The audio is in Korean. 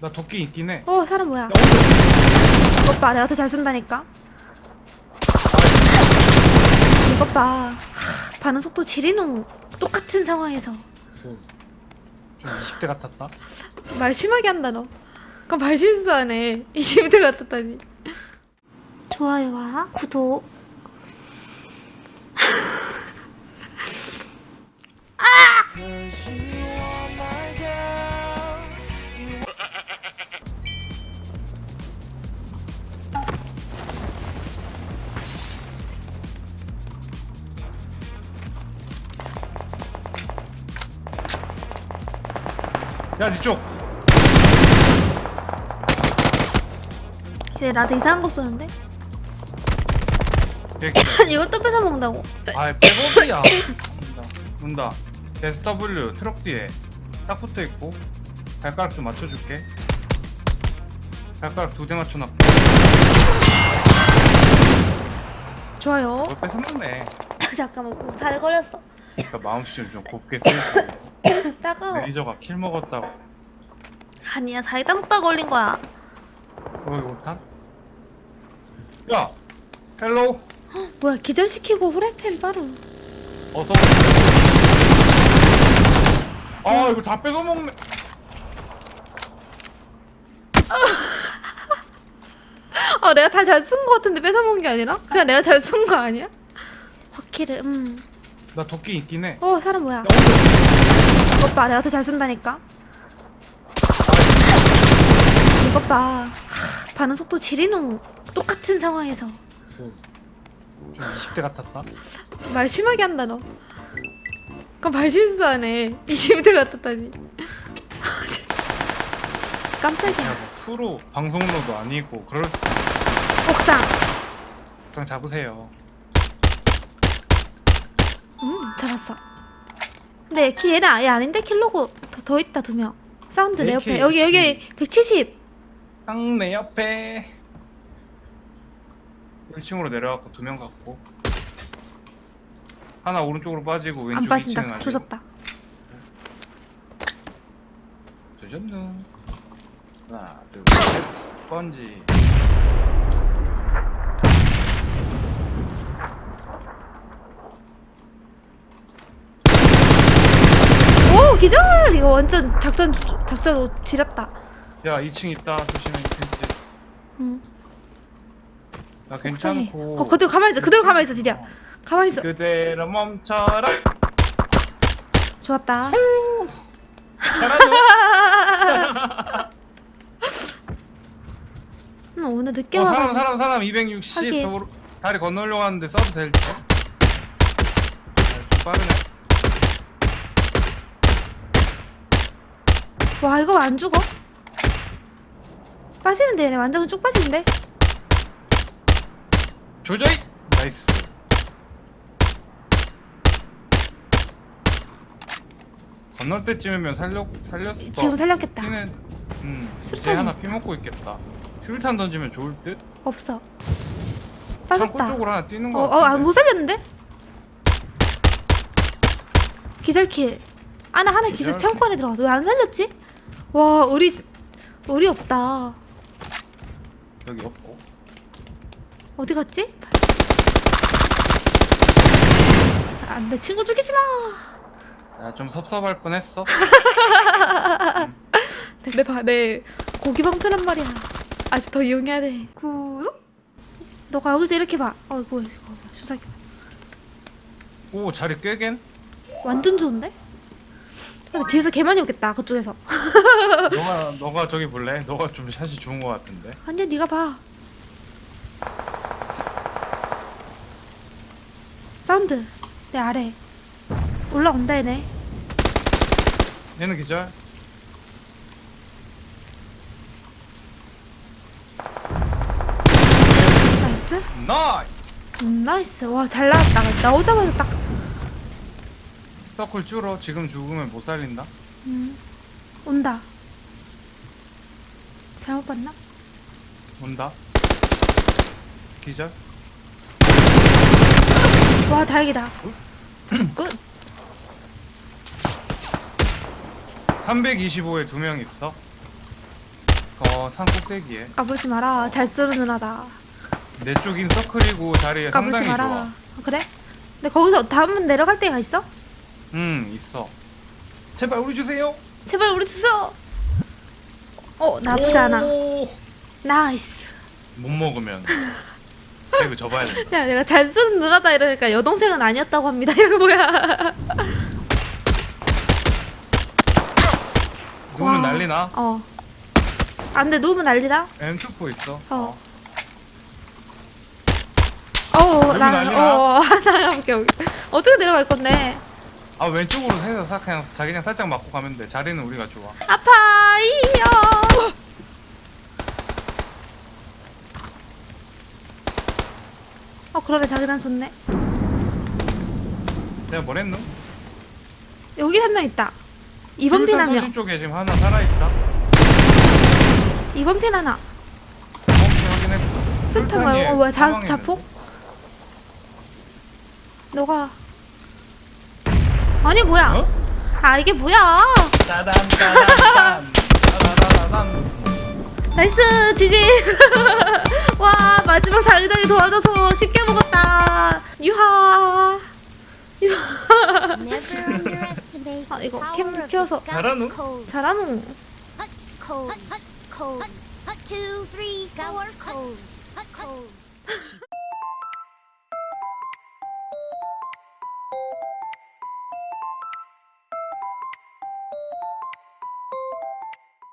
나 도끼 있긴 해. 어 사람 뭐야? 이것 봐 내가 더 잘 쏜다니까. 이것 봐. 하, 반응 속도 지리노. 똑같은 상황에서 좀 20대 같았다. 말 심하게 한다 너. 그럼 말 실수하네. 20대 같았다니. 좋아요와 구독. 야, 이쪽. 근데 나도 이상한 거 쏘는데? 이걸 또 뺏어 먹는다고. 아, 백업이야. 문다. SW 트럭 뒤에 딱 붙어 있고 발가락 좀 맞춰줄게. 발가락 두 대 맞춰놨고. 좋아요. 뭘 뺏어먹네. 잠깐만 뭐잘 걸렸어. 그러니까 마음씨 좀 곱게 쓰시고. 따가워. 매니저가 kill 먹었다고. 아니야 사이다 먹다 걸린 거야. 어, 이거 못한? 야, hello. 뭐야 기절시키고 후라이팬 빠르. 어서. 아, 이거 다 뺏어먹네. 아 내가 다 잘 쏜 거 같은데 뺏어 먹은 게 아니라 그냥 내가 잘 쏜 거 아니야? 바퀴를 음. 나 도끼 있긴 해. 어 사람 뭐야? 야, 봐 내가 더 잘 쏜다니까. 이것 봐. 하, 반응 속도 지리노. 똑같은 상황에서 좀 20대 같았다. 말 심하게 한다 너. 그럼 말 실수하네. 20대 같았다니. 아, 진짜. 야, 깜짝이야. 뭐 프로 방송로도 아니고 그럴 수 있지. 옥상. 우선 잡으세요. 음 잡았어. 근데 키 얘는 아예 아닌데 킬로고 더, 더 있다 두 명. 사운드 내 옆에. 여기 여기 170. 딱 내 옆에 1층으로 내려갔고 두 명 갔고 하나 오른쪽으로 빠지고 왼쪽 안 2층은 빠진다. 조졌다. 조졌누 하나 둘 셋 번지 오 기절! 이거 완전 작전 작전 옷 지렸다. 야 2층 있다 조심해 펜치 응. 나. 괜찮고 어 그대로 가만히 있어. 그대로 가만히 있어 진짜. 가만히 있어. 그대로 멈춰라 좋았다. 잘하노 음, 오늘 늦게 어. 사람 사람 사람 260 하긴. 도로, 다리 건너려고 하는데 써도 될지 아, 좀 빠르네 와 이거 안 죽어? 빠지는데 얘네 완전 쭉 빠지는데? 조져이 나이스 건널 때쯤이면 살려 살렸을 지금 거 살렸겠다. 피는 음 수류탄이- 하나 피 먹고 있겠다 수류탄 던지면 좋을 듯 없어. 빠졌다. 쪽으로 하나 뛰는 거 어, 어, 아, 못 살렸는데? 기절킬. 아나 하나 기절? 창고 안에 들어가서 왜 안 살렸지? 와, 우리 우리 없다. 여기 없고 어디 갔지? 안 돼, 친구 죽이지 마. 야좀 섭섭할 뻔했어 내 발에 고기 방패란 말이야. 아직 더 이용해야 돼. 구독? 너가 여기서 이렇게 봐. 어, 뭐야, 이거 주사기. 오 자리 꿰겐 완전 좋은데? 근데 뒤에서 개 많이 오겠다. 그쪽에서. 너가 너가 저기 볼래 너가 좀 샷이 좋은 거 같은데 아니야, 네가 봐. 사운드 내 아래 올라온다 얘네. 얘는 기절 nice. 나이 음, nice. 와, 잘 나왔다. 나오자마자 딱. 서클 줄어 지금 죽으면 못 살린다 음, 온다. 잘못 봤나? 온다 기절 와, 다행이다. good. 325에 두 명 있어 어, 산 꼭대기에. 까불지 마라. 잘 쏘는 누나다. 내 쪽인 서클이고 자리가 까불지 상당히 마라. 좋아. 어, 그래? 근데 거기서 다음 내려갈 데가 있어? 응, 있어. 제발 우리 주세요. 제발 우리 주소. 어 나쁘지 않아. 오! nice. 못 먹으면 배그 접어야 된다. 야 내가 잘 쏘는 누나다 이러니까 여동생은 아니었다고 합니다. 이거 뭐야? 누우면 와. 난리나? 어. 안돼 누우면 난리다. M24 있어. 어. 어, 여기 나, 난리나? 어, 오케이, 오케이. 어떻게 내려갈 건데? 아 왼쪽으로 해서 사- 그냥 자기냥 살짝 맞고 가면 돼. 자리는 우리가 좋아. 아파이요. 어, 그러네, 자기장 좋네. 내가 뭐랬노? 여기 한 명 있다. 2번 핀 한 명. 소지 쪽에 지금 하나 살아있다. 2번 핀 하나. 술탄 말고, 어, 자, 자폭? 너가. 아니, 뭐야. 어? 아, 이게 뭐야. nice, GG. 와, 마지막 자기장이 도와줘서 쉽게 먹었다. 유하. 유하. 아, 이거 캠 켜서. 잘하노? 잘하노.